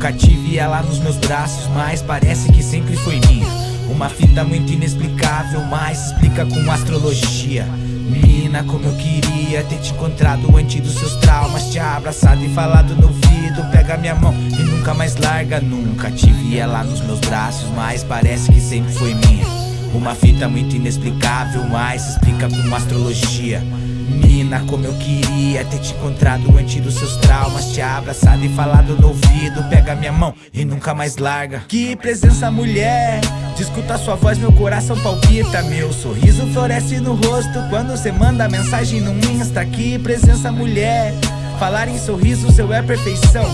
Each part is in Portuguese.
Nunca tive ela nos meus braços, mas parece que sempre foi minha. Uma fita muito inexplicável, mas explica com astrologia. Menina, como eu queria ter te encontrado antes dos seus traumas Te abraçado e falado no ouvido Pega minha mão e nunca mais larga Nunca. Tive ela nos meus braços, mas parece que sempre foi minha. Uma fita muito inexplicável, mas explica com astrologia Mina, como eu queria ter te encontrado antes dos seus traumas Te abraçado e falado no ouvido. Pega minha mão e nunca mais larga. Que presença mulher. De escutar sua voz meu coração palpita. Meu sorriso floresce no rosto Quando cê manda mensagem no Insta. Que presença mulher. Falar em sorriso seu é perfeição.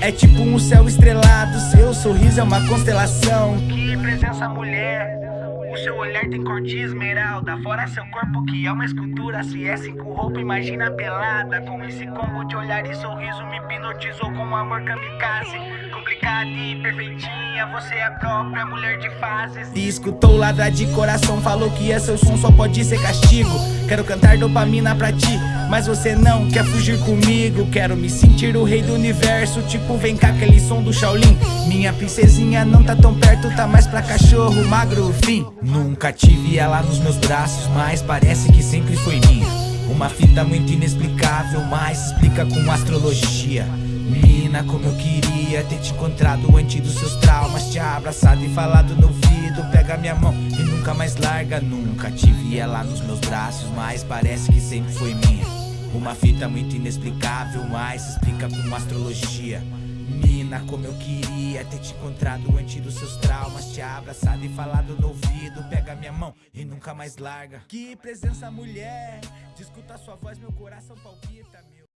É tipo um céu estrelado Seu sorriso é uma constelação. Que presença mulher o seu olhar tem cor de esmeralda. Fora seu corpo que é uma escultura. Se é cinco roupa, imagina pelada. Com esse combo de olhar e sorriso Me hipnotizou com amor kamikaze Complicada e perfeitinha Você é a própria mulher de fases. E escutou ladrar de coração Falou que é seu som só pode ser castigo. Quero cantar dopamina pra ti Mas você não quer fugir comigo. Quero me sentir o rei do universo Tipo vem cá aquele som do Shaolin. Minha princesinha não tá tão perto Tá mais pra cachorro magro, fim. Nunca tive ela nos meus braços, mas parece que sempre foi minha. Uma fita muito inexplicável, mas explica com astrologia Menina, como eu queria ter te encontrado antes dos seus traumas. Te abraçado e falado no ouvido, pega minha mão e nunca mais larga. Nunca tive ela nos meus braços, mas parece que sempre foi minha. Uma fita muito inexplicável, mas explica com astrologia. Mina, como eu queria ter te encontrado antes dos seus traumas. Te abraçado e falado no ouvido. Pega minha mão e nunca mais larga. Que presença mulher. De escutar sua voz meu coração palpita meu